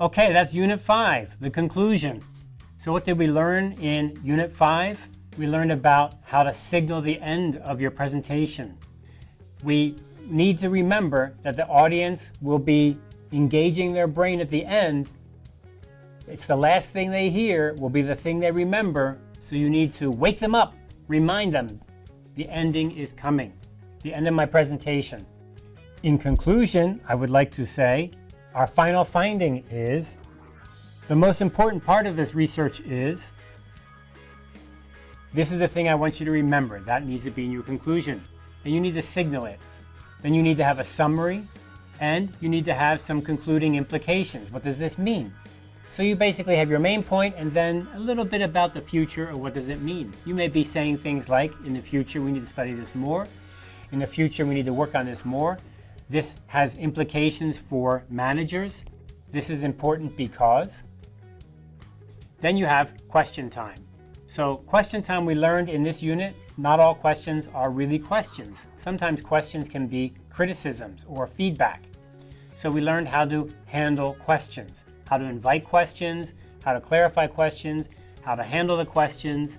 Okay, that's Unit 5, the conclusion. So what did we learn in Unit 5? We learned about how to signal the end of your presentation. We need to remember that the audience will be engaging their brain at the end. It's the last thing they hear will be the thing they remember, so you need to wake them up, remind them the ending is coming, the end of my presentation. In conclusion, I would like to say our final finding is the most important part of this research is this is the thing I want you to remember. That needs to be in your conclusion. And you need to signal it. Then you need to have a summary and you need to have some concluding implications. What does this mean? So you basically have your main point and then a little bit about the future or what does it mean. You may be saying things like, in the future we need to study this more. In the future we need to work on this more. This has implications for managers. This is important because. Then you have question time. So question time we learned in this unit, not all questions are really questions. Sometimes questions can be criticisms or feedback. So we learned how to handle questions, how to invite questions, how to clarify questions, how to handle the questions.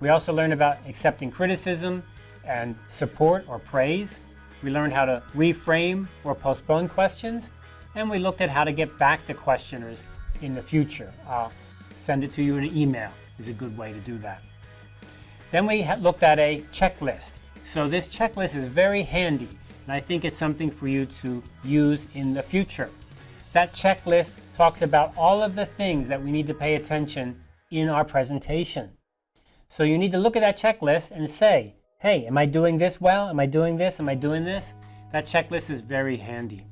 We also learned about accepting criticism and support or praise. We learned how to reframe or postpone questions, and we looked at how to get back to questioners in the future. I'll send it to you in an email is a good way to do that. Then we looked at a checklist. So this checklist is very handy, and I think it's something for you to use in the future. That checklist talks about all of the things that we need to pay attention in our presentation. So you need to look at that checklist and say, hey, am I doing this well? Am I doing this? Am I doing this? That checklist is very handy.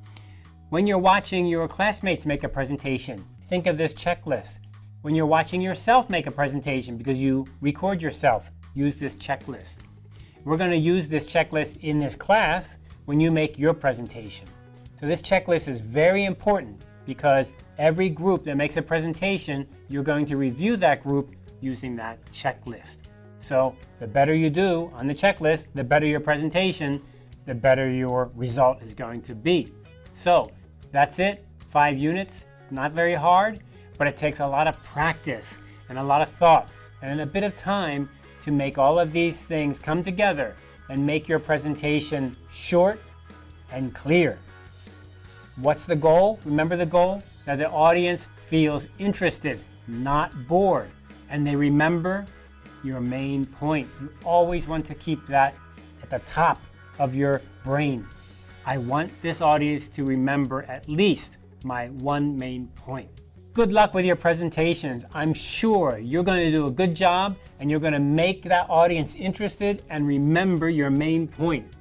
When you're watching your classmates make a presentation, think of this checklist. When you're watching yourself make a presentation because you record yourself, use this checklist. We're going to use this checklist in this class when you make your presentation. So this checklist is very important because every group that makes a presentation, you're going to review that group using that checklist. So the better you do on the checklist, the better your presentation, the better your result is going to be. So that's it, five units. It's not very hard, but it takes a lot of practice and a lot of thought and a bit of time to make all of these things come together and make your presentation short and clear. What's the goal? Remember the goal? That the audience feels interested, not bored, and they remember your main point. You always want to keep that at the top of your brain. I want this audience to remember at least my one main point. Good luck with your presentations. I'm sure you're going to do a good job and you're going to make that audience interested and remember your main point.